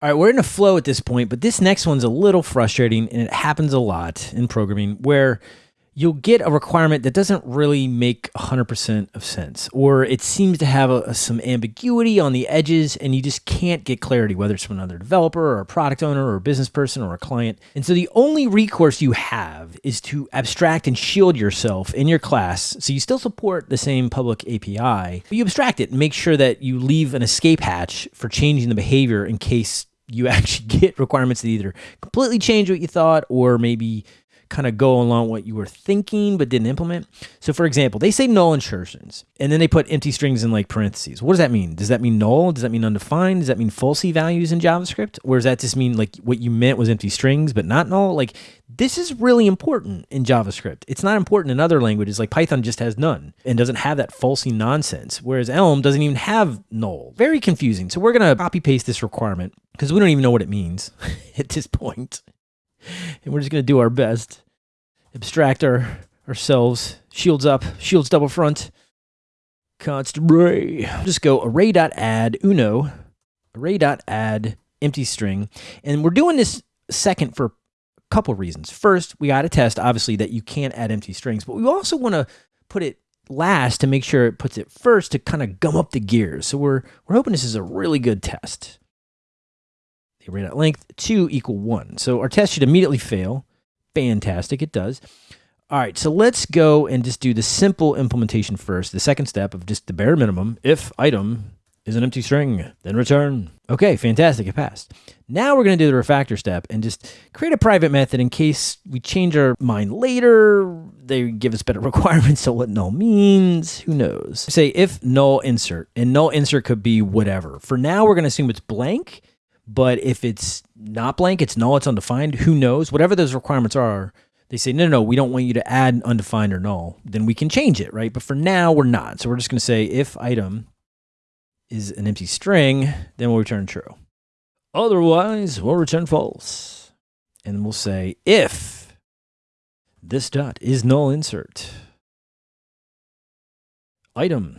All right, we're in a flow at this point, but this next one's a little frustrating and it happens a lot in programming where you'll get a requirement that doesn't really make 100% of sense, or it seems to have a, a, some ambiguity on the edges, and you just can't get clarity, whether it's from another developer, or a product owner, or a business person, or a client. And so the only recourse you have is to abstract and shield yourself in your class. So you still support the same public API, but you abstract it and make sure that you leave an escape hatch for changing the behavior in case you actually get requirements that either completely change what you thought or maybe kind of go along what you were thinking but didn't implement. So for example, they say null insertions and then they put empty strings in like parentheses. What does that mean? Does that mean null? Does that mean undefined? Does that mean falsy values in JavaScript? Or does that just mean like what you meant was empty strings but not null? Like this is really important in JavaScript. It's not important in other languages like Python just has none and doesn't have that falsy nonsense, whereas Elm doesn't even have null. Very confusing. So we're going to copy paste this requirement because we don't even know what it means at this point and we're just going to do our best. Abstract our ourselves. Shields up. Shields double front. Const array. Just go array.add uno. Array.add empty string. And we're doing this second for a couple reasons. First, we got to test, obviously, that you can't add empty strings. But we also want to put it last to make sure it puts it first to kind of gum up the gears. So we're, we're hoping this is a really good test array dot length 2 equal 1. So our test should immediately fail. Fantastic, it does. All right, so let's go and just do the simple implementation first. The second step of just the bare minimum. If item is an empty string, then return. Okay, fantastic, it passed. Now we're gonna do the refactor step and just create a private method in case we change our mind later, they give us better requirements so what null means, who knows. Say if null insert, and null insert could be whatever. For now, we're gonna assume it's blank, but if it's not blank, it's null, it's undefined, who knows? Whatever those requirements are, they say, no, no, no, we don't want you to add undefined or null. Then we can change it, right? But for now, we're not. So we're just going to say if item is an empty string, then we'll return true. Otherwise, we'll return false. And we'll say if this dot is null insert item,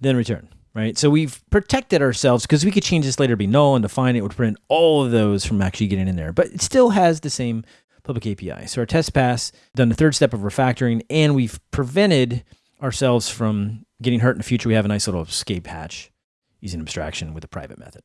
then return right? So we've protected ourselves because we could change this later to be null and define it would prevent all of those from actually getting in there. But it still has the same public API. So our test pass, done the third step of refactoring, and we've prevented ourselves from getting hurt in the future. We have a nice little escape hatch using abstraction with a private method.